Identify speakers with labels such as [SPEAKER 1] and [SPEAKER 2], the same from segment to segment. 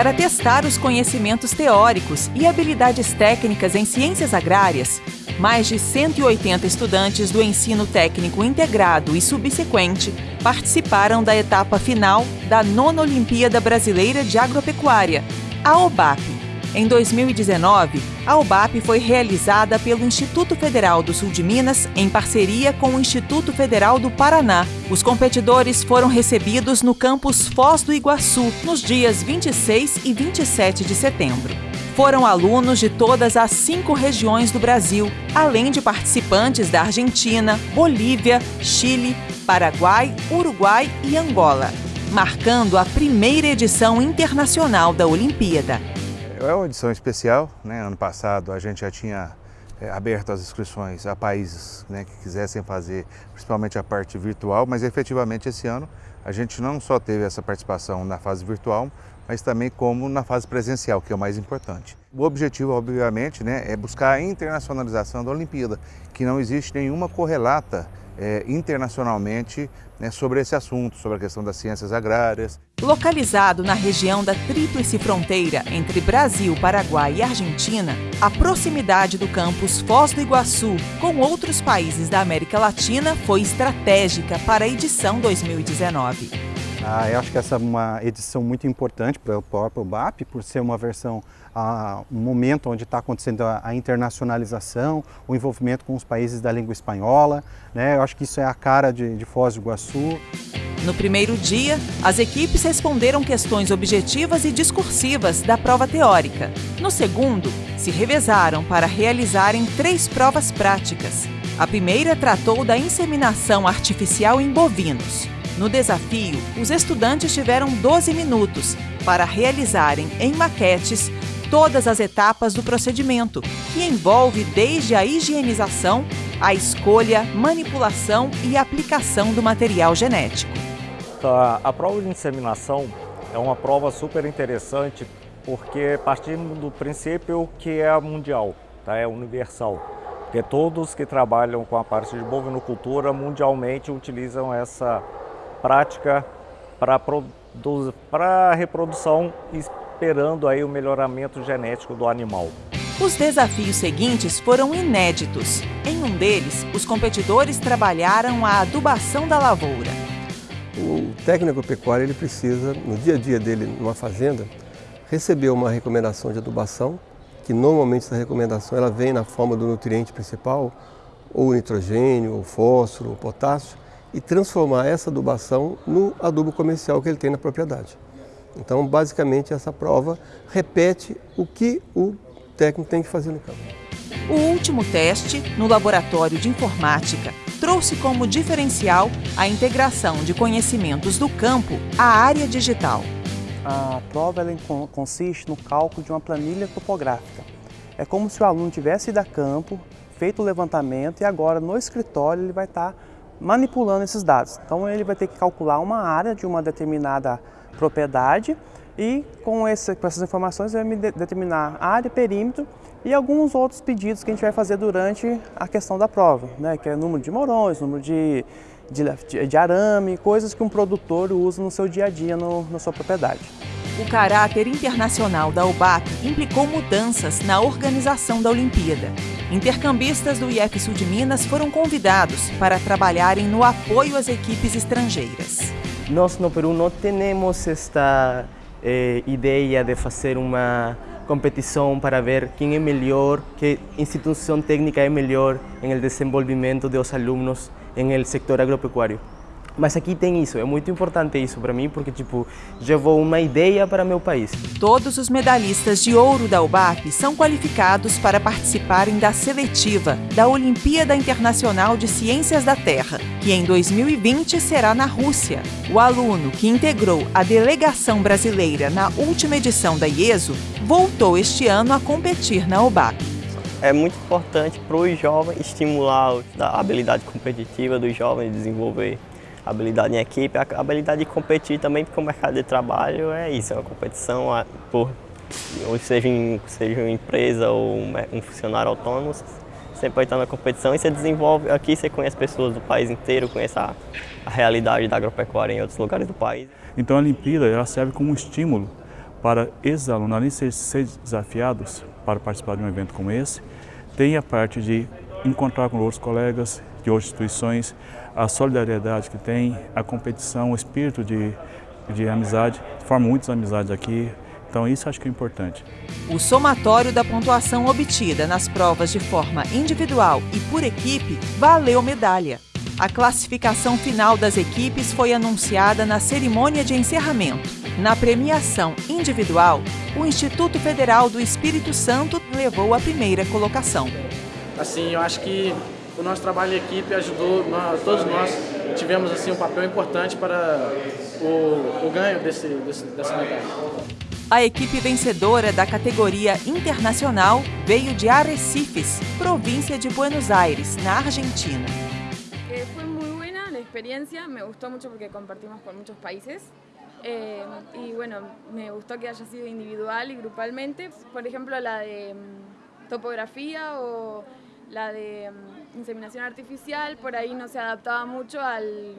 [SPEAKER 1] Para testar os conhecimentos teóricos e habilidades técnicas em ciências agrárias, mais de 180 estudantes do ensino técnico integrado e subsequente participaram da etapa final da nona Olimpíada Brasileira de Agropecuária, a OBAP. Em 2019, a OBAP foi realizada pelo Instituto Federal do Sul de Minas em parceria com o Instituto Federal do Paraná. Os competidores foram recebidos no campus Foz do Iguaçu nos dias 26 e 27 de setembro. Foram alunos de todas as cinco regiões do Brasil, além de participantes da Argentina, Bolívia, Chile, Paraguai, Uruguai e Angola, marcando a primeira edição internacional da Olimpíada.
[SPEAKER 2] É uma edição especial, né? ano passado a gente já tinha é, aberto as inscrições a países né, que quisessem fazer, principalmente a parte virtual, mas efetivamente esse ano a gente não só teve essa participação na fase virtual, mas também como na fase presencial, que é o mais importante. O objetivo, obviamente, né, é buscar a internacionalização da Olimpíada, que não existe nenhuma correlata é, internacionalmente né, sobre esse assunto, sobre a questão das ciências agrárias.
[SPEAKER 1] Localizado na região da tríplice fronteira entre Brasil, Paraguai e Argentina, a proximidade do campus Foz do Iguaçu com outros países da América Latina foi estratégica para a edição 2019.
[SPEAKER 3] Ah, eu acho que essa é uma edição muito importante para o próprio BAP, por ser uma versão, ah, um momento onde está acontecendo a, a, internacionalização, o envolvimento com os países da língua espanhola. Né? Eu acho que isso é a cara de, de Foz do Iguaçu.
[SPEAKER 1] No primeiro dia, as equipes responderam questões objetivas e discursivas da prova teórica. No segundo, se revezaram para realizarem três provas práticas. A primeira tratou da inseminação artificial em bovinos. No desafio, os estudantes tiveram 12 minutos para realizarem em maquetes todas as etapas do procedimento, que envolve desde a higienização, a escolha, manipulação e aplicação do material genético.
[SPEAKER 4] A, prova de inseminação é uma prova super interessante porque partimos do princípio que é mundial, tá? é universal. Porque todos que trabalham com a parte de bovinocultura mundialmente utilizam essa prática para a reprodução, esperando aí o melhoramento genético do animal.
[SPEAKER 1] Os desafios seguintes foram inéditos. Em um deles, os competidores trabalharam a adubação da lavoura.
[SPEAKER 5] O técnico agropecuário ele precisa, no dia a dia dele numa fazenda, receber uma recomendação de adubação, que normalmente essa recomendação ela vem na forma do nutriente principal, ou nitrogênio, o fósforo, o potássio, e transformar essa adubação no adubo comercial que ele tem na propriedade. Então, basicamente, essa prova repete o que o técnico tem que fazer no campo.
[SPEAKER 1] O último teste, no laboratório de informática, trouxe como diferencial a integração de conhecimentos do campo à área digital.
[SPEAKER 6] A prova consiste no cálculo de uma planilha topográfica. É como se o aluno tivesse ido a campo, feito o levantamento e agora no escritório ele vai estar manipulando esses dados. Então ele vai ter que calcular uma área de uma determinada propriedade e com, esse, com essas informações vai me de, determinar área, perímetro e alguns outros pedidos que a gente vai fazer durante a questão da prova, né? que é número de morões, número de, de, de arame, coisas que um produtor usa no seu dia a dia no, na sua propriedade.
[SPEAKER 1] O caráter internacional da UBAP implicou mudanças na organização da Olimpíada. Intercambistas do IF Sul de Minas foram convidados para trabalharem no apoio às equipes estrangeiras.
[SPEAKER 7] Nós no Peru não temos esta eh, ideia de fazer uma competição para ver quem é melhor, que instituição técnica é melhor em desenvolvimento dos alunos no setor agropecuário. Mas aqui tem isso, é muito importante isso para mim, porque tipo, levou uma ideia para meu país.
[SPEAKER 1] Todos os medalhistas de ouro da UBAP são qualificados para participarem da seletiva da Olimpíada Internacional de Ciências da Terra, que em 2020 será na Rússia. O aluno que integrou a delegação brasileira na última edição da IESO voltou este ano a competir na UBAP.
[SPEAKER 8] É muito importante para os jovens estimular a habilidade competitiva dos jovens, desenvolver habilidade em equipe, a habilidade de competir também, porque o mercado de trabalho é isso, é uma competição, por, ou seja, em, seja uma empresa ou um funcionário autônomo, você pode estar na competição e você desenvolve, aqui você conhece pessoas do país inteiro, conhece a, a realidade da agropecuária em outros lugares do país.
[SPEAKER 9] Então a Olimpíada ela serve como um estímulo para esses alunos, além de serem desafiados para participar de um evento como esse, tem a parte de encontrar com outros colegas de outras instituições, a solidariedade que tem, a competição, o espírito de, de amizade, forma muitas amizades aqui, então isso acho que é importante.
[SPEAKER 1] O somatório da pontuação obtida nas provas de forma individual e por equipe valeu medalha. A classificação final das equipes foi anunciada na cerimônia de encerramento. Na premiação individual, o Instituto Federal do Espírito Santo levou a primeira colocação.
[SPEAKER 10] Assim, eu acho que o nosso trabalho em equipe ajudou, nós, todos nós tivemos assim um papel importante para o, o ganho desse, desse, dessa medalha.
[SPEAKER 1] A equipe vencedora da categoria internacional veio de Arrecifes, província de Buenos Aires, na Argentina.
[SPEAKER 11] Foi muito boa a experiência, me gostou muito porque compartimos com muitos países. Eh, y bueno, me gustó que haya sido individual y grupalmente. Por ejemplo, la de um, topografía o la de um, inseminación artificial, por ahí no se adaptaba mucho al,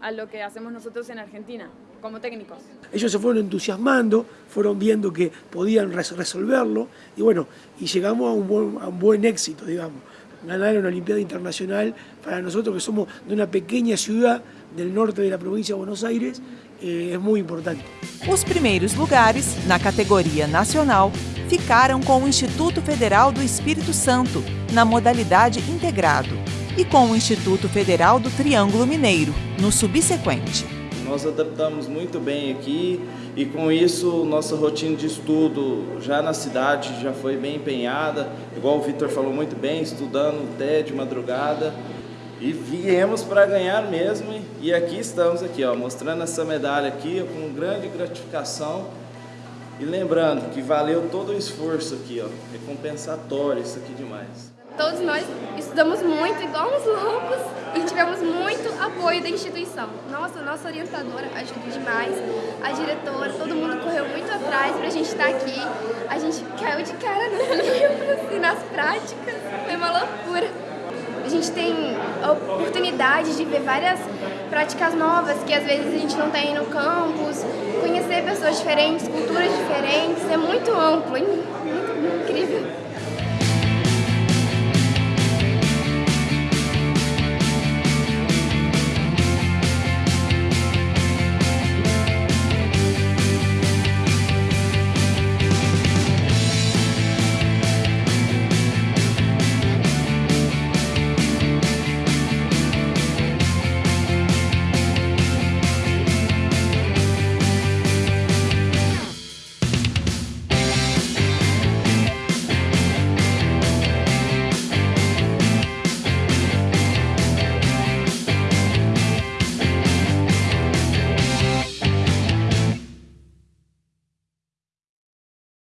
[SPEAKER 11] a lo que hacemos nosotros en Argentina. como técnicos.
[SPEAKER 12] Ellos se fueron entusiasmando, fueron viendo que podían resolverlo y bueno, y llegamos a un buen, a un buen éxito, digamos. Ganar una Olimpiada Internacional para nosotros que somos de una pequeña ciudad del norte de la provincia de Buenos Aires eh, é muito importante.
[SPEAKER 1] Os primeiros lugares, na categoria nacional, ficaram com o Instituto Federal do Espírito Santo, na modalidade integrado, e com o Instituto Federal do Triângulo Mineiro, no subsequente.
[SPEAKER 13] Nós adaptamos muito bem aqui e com isso nossa rotina de estudo já na cidade já foi bem empenhada, igual o Vitor falou muito bem, estudando até de madrugada. E viemos para ganhar mesmo e aqui estamos aqui, ó, mostrando essa medalha aqui com grande gratificação e lembrando que valeu todo o esforço aqui, ó, recompensatório isso aqui demais.
[SPEAKER 14] Todos nós estudamos muito, igual uns loucos, e tivemos muito apoio da instituição. Nossa, nossa orientadora ajudou demais, a diretora, todo mundo correu muito atrás para a gente estar aqui. A gente caiu de cara nos livros e nas práticas, foi uma loucura. A gente tem a oportunidade de ver várias práticas novas que às vezes a gente não tem no campus, conhecer conhecer pessoas diferentes, culturas diferentes, é muito amplo, é hein? muito incrível.